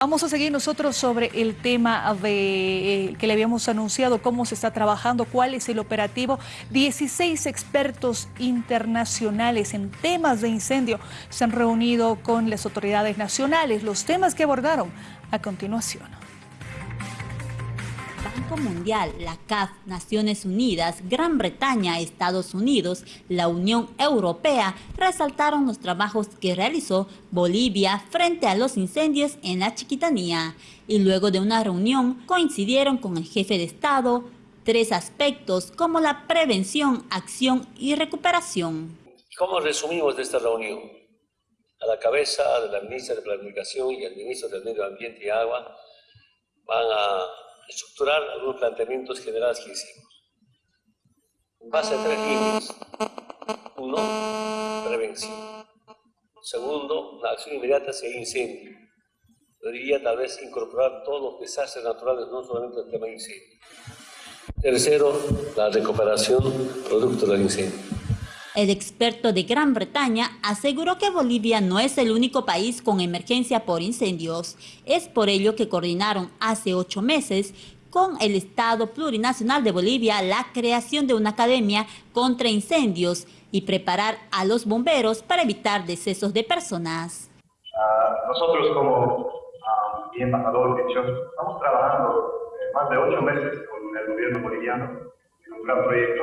Vamos a seguir nosotros sobre el tema de, eh, que le habíamos anunciado, cómo se está trabajando, cuál es el operativo. 16 expertos internacionales en temas de incendio se han reunido con las autoridades nacionales. Los temas que abordaron a continuación. Banco Mundial, la CAF, Naciones Unidas, Gran Bretaña, Estados Unidos, la Unión Europea resaltaron los trabajos que realizó Bolivia frente a los incendios en la Chiquitanía y luego de una reunión coincidieron con el jefe de Estado tres aspectos como la prevención, acción y recuperación. ¿Cómo resumimos esta reunión? A la cabeza de la ministra de Planificación y el ministro del Medio Ambiente y Agua van a estructurar algunos planteamientos generales que hicimos. En base a tres líneas. Uno, prevención. Segundo, la acción inmediata hacia el incendio. Debería tal vez incorporar todos los desastres naturales, no solamente el tema de incendio. Tercero, la recuperación producto del incendio. El experto de Gran Bretaña aseguró que Bolivia no es el único país con emergencia por incendios. Es por ello que coordinaron hace ocho meses con el Estado Plurinacional de Bolivia la creación de una academia contra incendios y preparar a los bomberos para evitar decesos de personas. Uh, nosotros como uh, embajador de estamos trabajando eh, más de ocho meses con el gobierno boliviano en un gran proyecto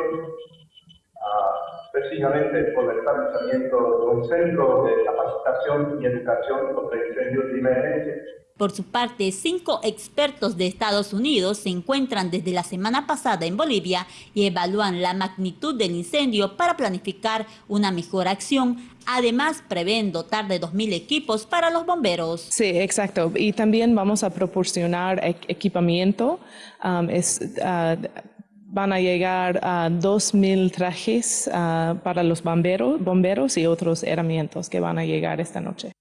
precisamente por el establecimiento de un centro de capacitación y educación contra incendios y emergencias. Por su parte, cinco expertos de Estados Unidos se encuentran desde la semana pasada en Bolivia y evalúan la magnitud del incendio para planificar una mejor acción. Además, prevén dotar de 2.000 equipos para los bomberos. Sí, exacto. Y también vamos a proporcionar equipamiento. Um, es, uh, van a llegar a 2.000 trajes uh, para los bomberos, bomberos y otros herramientas que van a llegar esta noche.